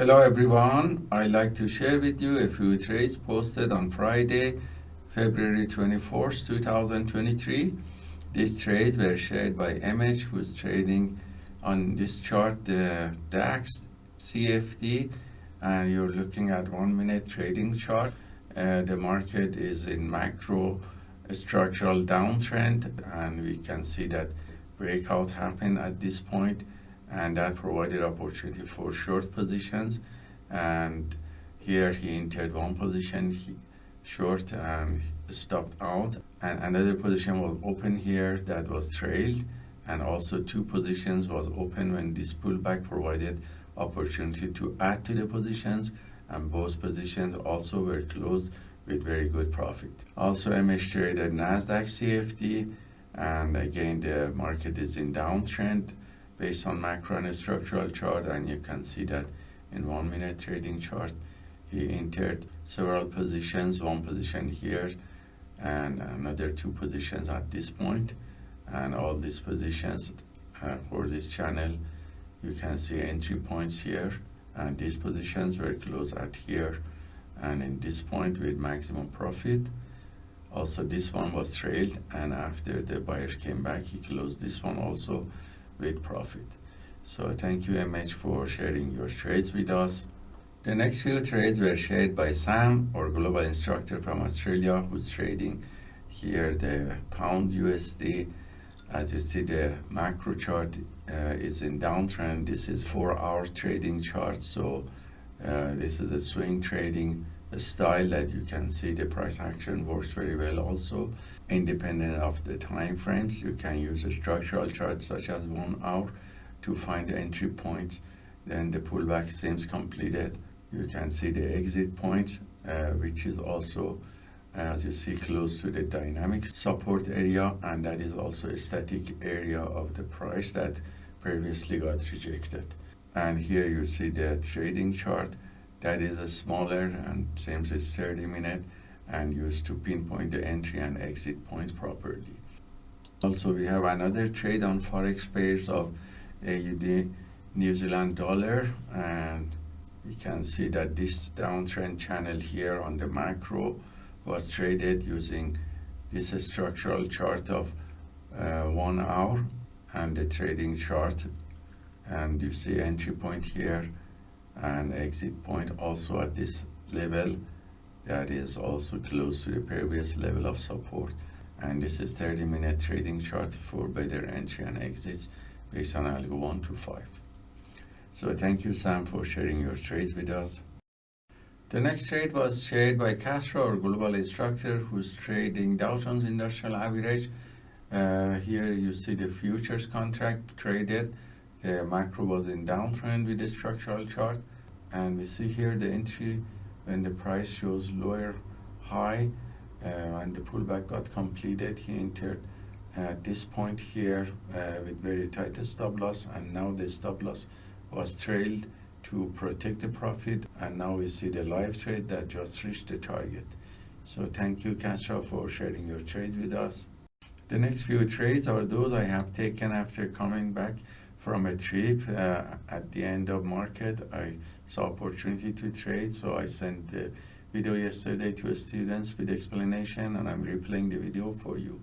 Hello everyone, I'd like to share with you a few trades posted on Friday, February 24th, 2023. These trades were shared by MH who's trading on this chart the DAX CFD and you're looking at one minute trading chart. Uh, the market is in macro structural downtrend and we can see that breakout happened at this point and that provided opportunity for short positions and here he entered one position he short and stopped out and another position was open here that was trailed and also two positions was open when this pullback provided opportunity to add to the positions and both positions also were closed with very good profit. Also MH traded Nasdaq CFD and again the market is in downtrend based on macro and structural chart and you can see that in one minute trading chart he entered several positions one position here and another two positions at this point. And all these positions uh, for this channel you can see entry points here and these positions were closed at here. And in this point with maximum profit also this one was trailed and after the buyers came back he closed this one also with profit. So thank you MH for sharing your trades with us. The next few trades were shared by Sam, our global instructor from Australia, who's trading here the pound USD. As you see, the macro chart uh, is in downtrend. This is four hour trading chart. So uh, this is a swing trading style that you can see the price action works very well. Also independent of the time frames you can use a structural chart such as one hour to find the entry points. Then the pullback seems completed. You can see the exit point uh, which is also as you see close to the dynamic support area and that is also a static area of the price that previously got rejected. And here you see the trading chart that is a smaller and seems it's 30 minute and used to pinpoint the entry and exit points properly. Also, we have another trade on Forex pairs of AUD New Zealand dollar and you can see that this downtrend channel here on the macro was traded using this structural chart of uh, one hour and the trading chart and you see entry point here and exit point also at this level that is also close to the previous level of support. And this is 30 minute trading chart for better entry and exits based on algo 1 to 5 so thank you sam for sharing your trades with us. The next trade was shared by Castro, our global instructor, who's trading Dow Jones Industrial Average. Uh, here you see the futures contract traded the macro was in downtrend with the structural chart and we see here the entry when the price shows lower high uh, and the pullback got completed he entered at this point here uh, with very tight stop loss and now the stop loss was trailed to protect the profit and now we see the live trade that just reached the target. So thank you Castro for sharing your trades with us. The next few trades are those I have taken after coming back from a trip uh, at the end of market I saw opportunity to trade so I sent the video yesterday to students with explanation and I'm replaying the video for you.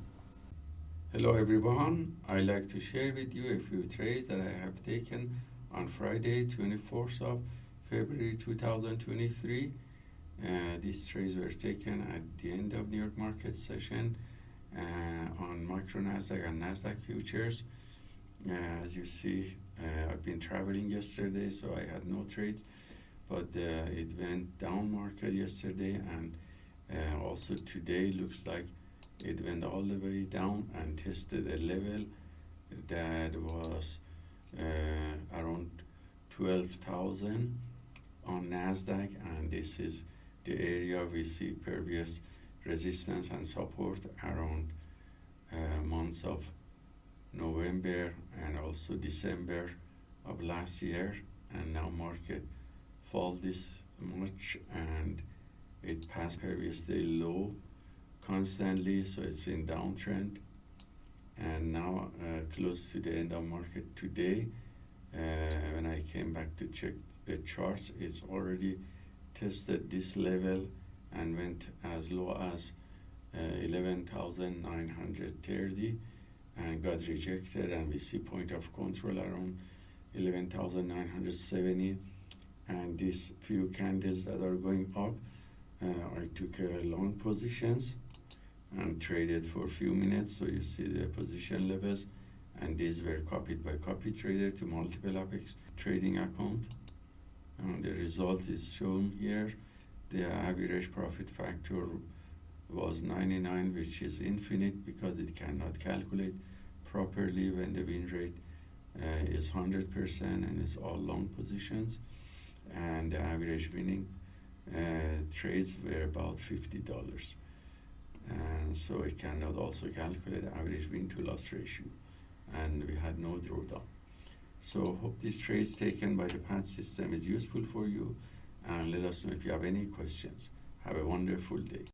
Hello everyone. I'd like to share with you a few trades that I have taken on Friday 24th of February 2023 uh, these trades were taken at the end of New York market session uh, on micro Nasdaq and Nasdaq futures as you see, uh, I've been traveling yesterday, so I had no trades, but uh, it went down market yesterday, and also today looks like it went all the way down and tested a level that was uh, around 12,000 on Nasdaq and this is the area we see previous resistance and support around uh, months of November and also December of last year and now market fall this much and it passed previous day low constantly so it's in downtrend. And now uh, close to the end of market today uh, when I came back to check the charts it's already tested this level and went as low as uh, 11,930 and got rejected and we see point of control around 11,970 and these few candles that are going up uh, I took uh, long positions and traded for a few minutes. So you see the position levels. And these were copied by copy trader to multiple apex trading account. And the result is shown here. The average profit factor was 99 which is infinite because it cannot calculate properly when the win rate uh, is 100% and it's all long positions. And the average winning uh, trades were about $50 and so it cannot also calculate the average win to loss ratio. And we had no drawdown. So hope this trades taken by the PAT system is useful for you and let us know if you have any questions. Have a wonderful day